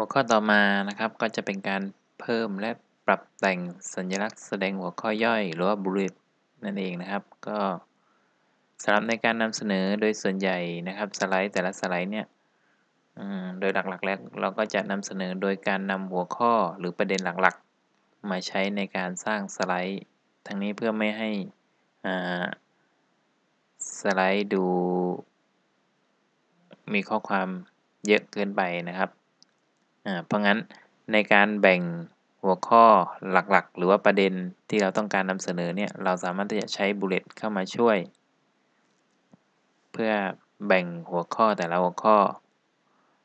หัวข้อต่อมานะครับก็จะเป็นการเพิ่มและปรับแต่งสัญลักษณ์แสดงหัวข้อย่อย หรือว่า bullet นั่นเองนะครับ ก็สำหรับในการนำเสนอโดยส่วนใหญ่นะครับสไลด์แต่ละสไลด์เนี่ยโดยหลักๆแล้วเราก็จะนำเสนอโดยการนำหัวข้อหรือประเด็นหลักๆ มาใช้ในการสร้างสไลด์ ทั้งนี้เพื่อไม่ให้สไลด์ดูมีข้อความเยอะเกินไปนะครับ เพราะงั้นในการแบ่งหัวข้อหลักๆ หรือว่าประเด็นที่เราต้องการนำเสนอเนี่ยเราสามารถที่จะใช้ bullet เข้ามาช่วย เพื่อแบ่งหัวข้อแต่ละหัวข้อ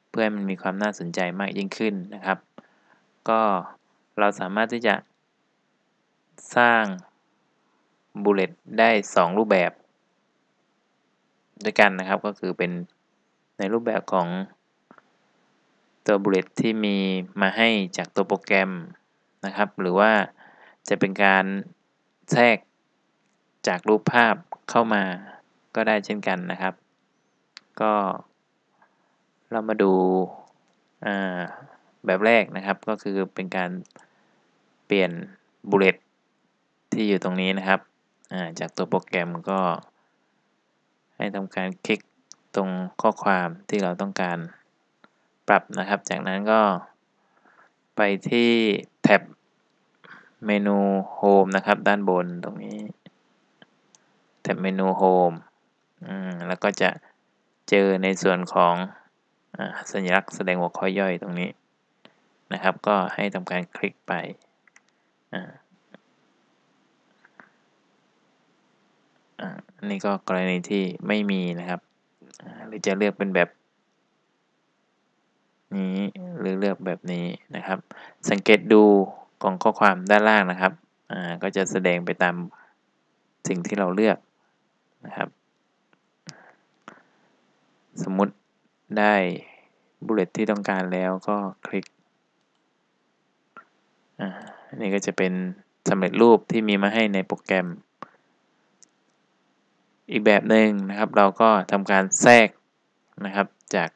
เพื่อให้มันมีความน่าสนใจมากยิ่งขึ้นนะครับ ก็เราสามารถที่จะสร้าง bulletได้ 2 รูปแบบ ด้วยกันนะครับก็คือเป็นในรูปแบบของ ตัวบุลเลตที่มีมาให้จากตัวโปรแกรมนะครับ หรือว่าจะเป็นการแทรกจากรูปภาพเข้ามาก็ได้เช่นกันนะครับ ก็เรามาดูแบบแรกนะครับ ก็คือเป็นการเปลี่ยนบุลเลตที่อยู่ตรงนี้นะครับจากตัวโปรแกรมก็ให้ทำการคลิกตรงข้อความที่เราต้องการ ปรับนะครับ จากนั้นก็ไปที่แท็บเมนู Home นะครับ ด้านบนตรงนี้ แท็บเมนู Home แล้วก็จะเจอในส่วนของอสัญลักษณ์แสดงหัวข้อย่อยตรงนี้นะครับ ก็ให้ทำการคลิกไปอันนี้ก็กรณีที่ไม่มีนะครับ หรือจะเลือกเป็นแบบ นี้หรือเลือกแบบนี้นะครับ สังเกตดูกล่องข้อความด้านล่างนะครับอ่าก็จะแสดงไปตามสิ่งที่เราเลือกนะครับ สมมุติได้บุลเลตที่ต้องการแล้วก็คลิกอันนี้ก็จะเป็นสำเร็จรูปที่มีมาให้ในโปรแกรม อีกแบบหนึ่งนะครับ เราก็ทำการแทรกนะครับจาก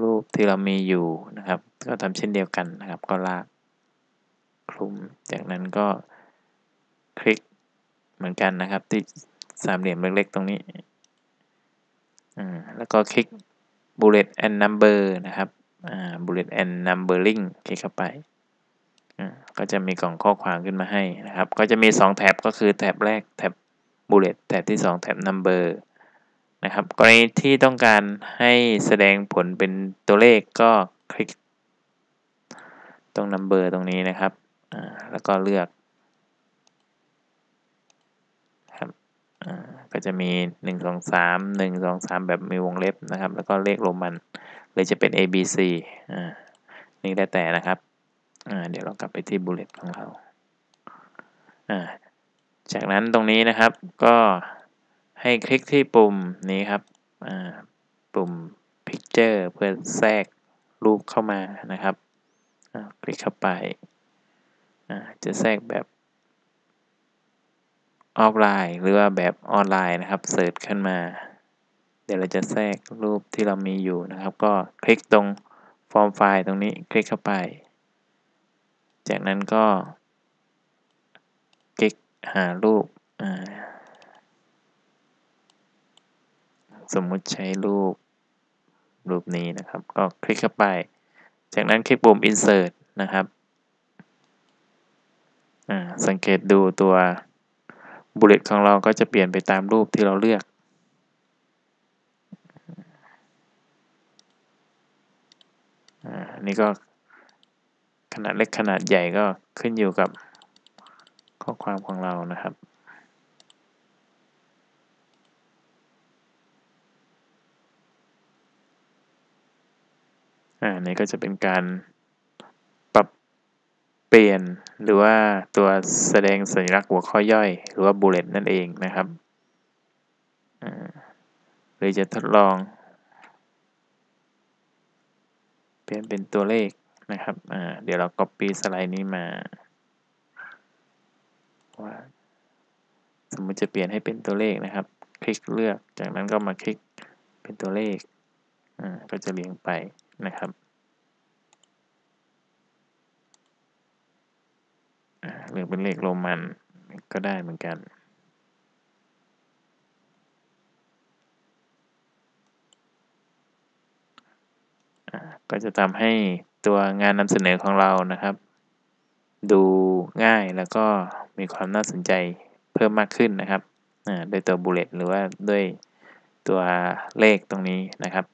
รูปที่เรามีอยู่นะครับ ก็ทำเช่นเดียวกันนะครับ ก็ลากคลุม จากนั้นก็คลิกเหมือนกันนะครับ ที่สามเหลี่ยมเล็กๆ ตรงนี้แล้วก็คลิก bullet and number นะครับ bullet and numbering คลิกเข้าไป ก็จะมีกล่องข้อความขึ้นมาให้นะครับ ก็จะมี 2 แท็บก็คือแท็บแรกแท็บ bullet แท็บที่ 2 แท็บ number นะครับกรณีที่ต้องการให้แสดงผลเป็นตัวเลขก็คลิกตรง number ตรงนี้นะครับ แล้วก็เลือกครับก็จะมี 1 2 3 1 2 3 แบบมีวงเล็บนะครับ แล้วก็เลขโรมันหรือจะเป็น A B C อนี่ได้แต่นะครับเดี๋ยวเรากลับไปที่ bullet ของเรา จากนั้นตรงนี้นะครับก็ ให้คลิกที่ปุ่มนี้ครับปุ่ม Picture เพื่อแทรกรูปเข้ามานะครับคลิกเข้าไป จะแทรกแบบออฟไลน์ หรือว่าแบบออนไลน์นะครับ search ขึ้นมา เดี๋ยวเราจะแทรกรูปที่เรามีอยู่นะครับ ก็คลิกตรง From File ตรงนี้คลิกเข้าไป จากนั้นก็คลิกหารูป สมมุติใช้รูปรูปนี้นะครับ ก็คลิกเข้าไป จากนั้นคลิกปุ่ม insert นะครับสังเกตดูตัวบุลเลตของเราก็จะเปลี่ยนไปตามรูปที่เราเลือก อันนี้ก็ขนาดเล็กขนาดใหญ่ก็ขึ้นอยู่กับข้อความของเรานะครับ อันนี้ก็จะเป็นการปรับเปลี่ยนหรือว่าตัวแสดงสัญลักษณ์หัวข้อย่อย หรือว่า bullet นั่นเองนะครับหรือจะทดลอง เปลี่ยนเป็นตัวเลขนะครับเดี๋ยวเรา copy สไลด์นี้มาว่าสมมติจะเปลี่ยนให้เป็นตัวเลขนะครับ คลิกเลือก จากนั้นก็มาคลิกเป็นตัวเลข ก็จะเรียงไป นะครับหรือเป็นเลขโรมันก็ได้เหมือนกัน ก็จะทำให้ตัวงานนำเสนอของเรานะครับ ดูง่ายแล้วก็มีความน่าสนใจเพิ่มมากขึ้นนะครับโดยตัวบุลเลตหรือว่าด้วยตัวเลขตรงนี้นะครับ